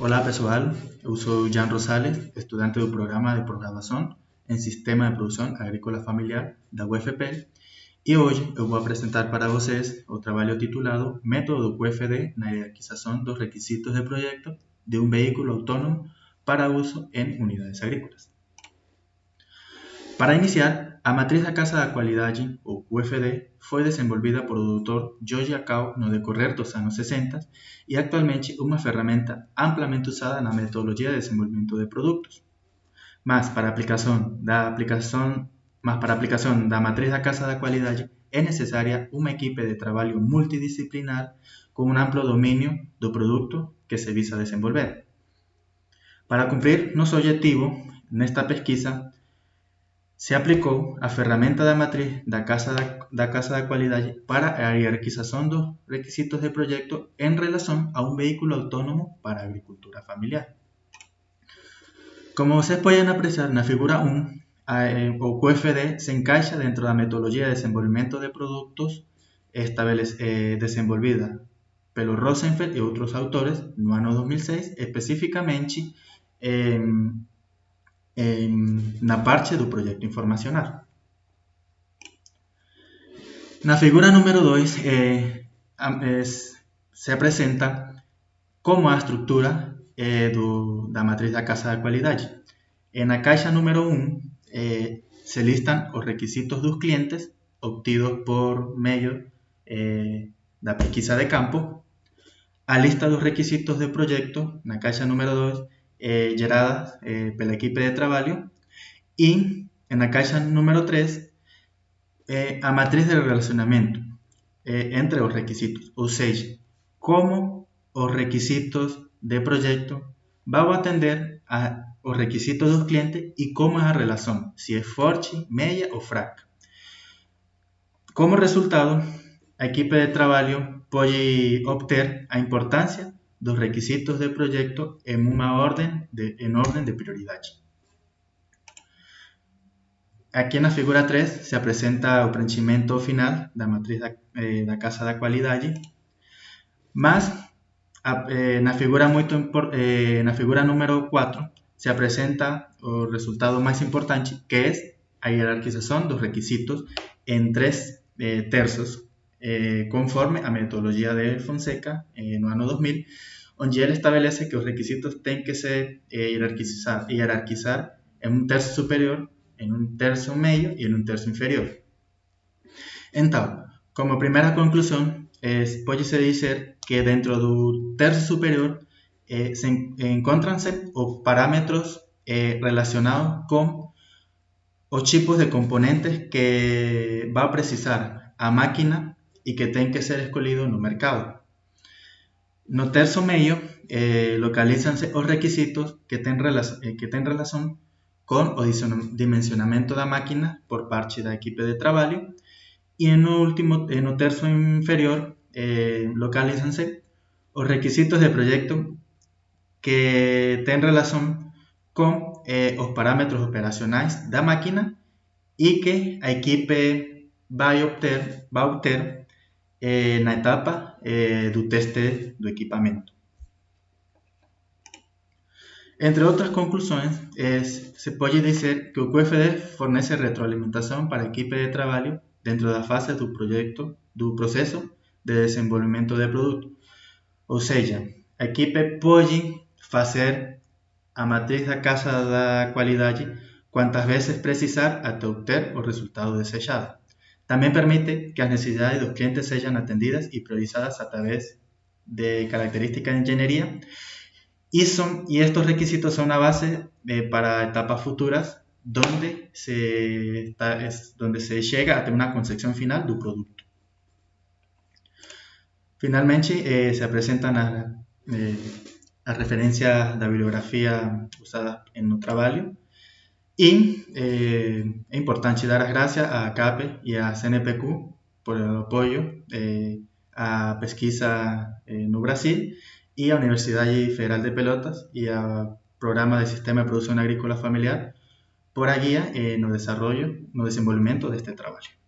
Olá pessoal, eu sou Jan Rosales, estudante do programa de programação em Sistema de Produção Agrícola Familiar da UFP e hoje eu vou apresentar para vocês o trabalho titulado Método do QFD na hierarquização dos requisitos de projeto de um veículo autônomo para uso em unidades agrícolas. Para iniciar, a matriz da Casa da Qualidade, ou QFD, foi desenvolvida por o Dr. George Acau no decorrer dos anos 60 e atualmente uma ferramenta amplamente usada na metodologia de desenvolvimento de produtos. Mas para a aplicação da aplicação, mas para aplicação da matriz da Casa da Qualidade é necessária uma equipe de trabalho multidisciplinar com um amplo domínio do produto que se visa desenvolver. Para cumprir nosso objetivo nesta pesquisa, se aplicou a ferramenta da matriz da Casa da, da, Casa da Qualidade para a hierarquização dos requisitos de projeto em relação a um veículo autônomo para agricultura familiar. Como vocês podem apreciar na figura 1, a, o QFD se encaixa dentro da metodologia de desenvolvimento de produtos eh, desenvolvida pelo Rosenfeld e outros autores no ano 2006, especificamente eh, na parte do projeto informacional. Na figura número 2 eh, se apresenta como a estrutura eh, do, da matriz da Casa da Qualidade. E na caixa número 1 um, eh, se listan os requisitos dos clientes obtidos por meio eh, da pesquisa de campo, a lista dos requisitos de projeto na caixa número 2 eh, geradas eh, pela equipe de trabalho e na caixa número 3 eh, a matriz de relacionamento eh, entre os requisitos, ou seja, como os requisitos de projeto vão atender a, os requisitos dos clientes e como é a relação, se é forte, média ou fraca. Como resultado, a equipe de trabalho pode obter a importância dos requisitos de projeto em uma ordem de, em ordem de prioridade. Aqui na figura 3 se apresenta o preenchimento final da matriz da, eh, da Casa da Qualidade, mas a, eh, na, figura número 4 se apresenta o resultado mais importante, que é a hierarquização dos requisitos em três eh, terços, eh, conforme a metodologia de Fonseca eh, no ano 2000, onde ele estabelece que os requisitos têm que ser eh, hierarquizar, hierarquizar em um terço superior, em um terço meio e em um terço inferior. Então, como primeira conclusão, pode-se dizer que dentro do terço superior eh, se encontram-se os parâmetros eh, relacionados com os tipos de componentes que vai precisar a máquina e que tem que ser escolhido no mercado. No terço meio, eh, localizam-se os requisitos que têm, eh, relação com o dimensionamento da máquina por parte da equipe de trabalho e no último, no terço inferior, eh, localizam-se os requisitos de projeto que têm relação com eh, os parâmetros operacionais da máquina e que a equipe vai obter, vai obter eh, na etapa eh, do teste do equipamento. Entre outras conclusões, se pode dizer que o QFD fornece retroalimentação para a equipe de trabalho dentro da fase do projeto, do processo de desenvolvimento de produto. Ou seja, a equipe pode fazer a matriz da casa da qualidade quantas vezes precisar até obter o resultado desejado. También permite que las necesidades de los clientes sean atendidas y priorizadas a través de características de ingeniería y, son, y estos requisitos son una base eh, para etapas futuras donde se, donde se llega a tener una concepción final del producto. Finalmente, eh, se presentan las, eh, las referencias bibliografía usadas en el trabajo y eh, es importante dar las gracias a CAPE y a CNPq por el apoyo eh, a pesquisa eh, no Brasil y a Universidad Federal de Pelotas y a Programa de Sistema de Producción Agrícola Familiar por a guía en el desarrollo, no desenvolvimiento de este trabajo.